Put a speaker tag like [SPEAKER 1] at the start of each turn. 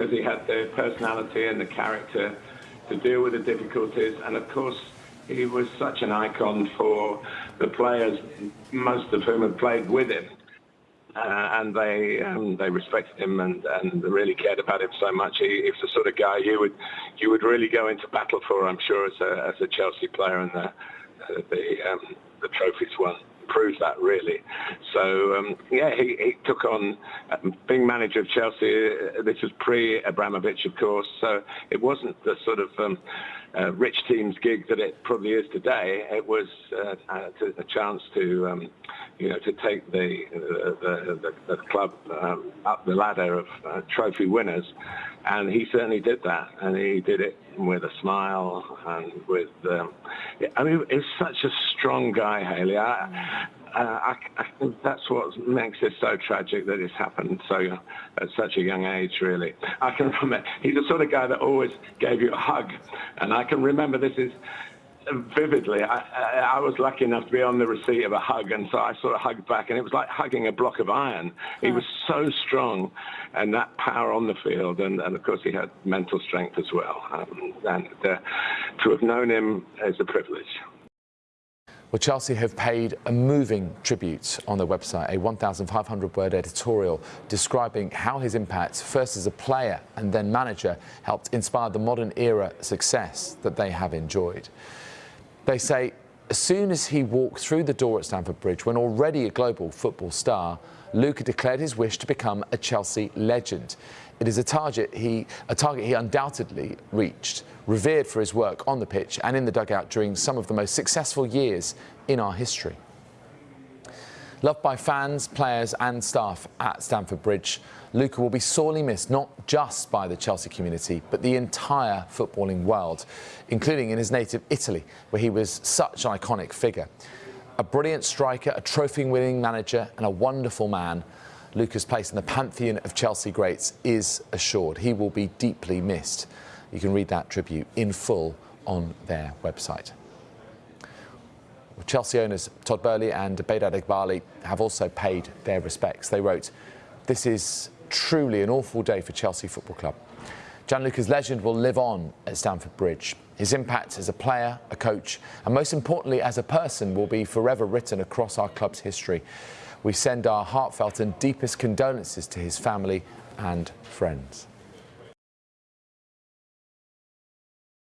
[SPEAKER 1] because he had the personality and the character to deal with the difficulties. And of course, he was such an icon for the players, most of whom had played with him. Uh, and they um, they respected him and, and really cared about him so much. He, he was the sort of guy you would you would really go into battle for. I'm sure as a, as a Chelsea player and the the, um, the trophies won proves that really. So um, yeah, he, he, took on um, being manager of Chelsea. Uh, this was pre Abramovich, of course, so it wasn't the sort of um, uh, rich team's gig that it probably is today. It was uh, a chance to, um, you know, to take the the, the, the club um, up the ladder of uh, trophy winners, and he certainly did that, and he did it with a smile and with. Um, I mean, he's such a strong guy, Haley. I, uh, I, I think that's what makes it so tragic that it's happened so at such a young age. Really, I can remember he's the sort of guy that always gave you a hug, and I can remember this is vividly. I, I, I, was lucky enough to be on the receipt of a hug, and so I sort of hugged back, and it was like hugging a block of iron. He was so strong, and that power on the field, and, and of course he had mental strength as well. Um, and uh, to have known him is a privilege.
[SPEAKER 2] Well, Chelsea have paid a moving tribute on their website, a 1,500 word editorial describing how his impact, first as a player and then manager, helped inspire the modern era success that they have enjoyed. They say as soon as he walked through the door at Stamford Bridge, when already a global football star, Luca declared his wish to become a Chelsea legend. It is a target he, a target he undoubtedly reached, revered for his work on the pitch and in the dugout during some of the most successful years in our history. Loved by fans, players and staff at Stamford Bridge, Luca will be sorely missed not just by the Chelsea community but the entire footballing world, including in his native Italy where he was such an iconic figure. A brilliant striker, a trophy-winning manager and a wonderful man, Luca's place in the pantheon of Chelsea greats is assured. He will be deeply missed. You can read that tribute in full on their website. Chelsea owners Todd Boehly and Behdad Eghbali have also paid their respects. They wrote, this is truly an awful day for Chelsea Football Club. Gianluca's legend will live on at Stamford Bridge. His impact as a player, a coach, and most importantly as a person will be forever written across our club's history. We send our heartfelt and deepest condolences to his family and friends.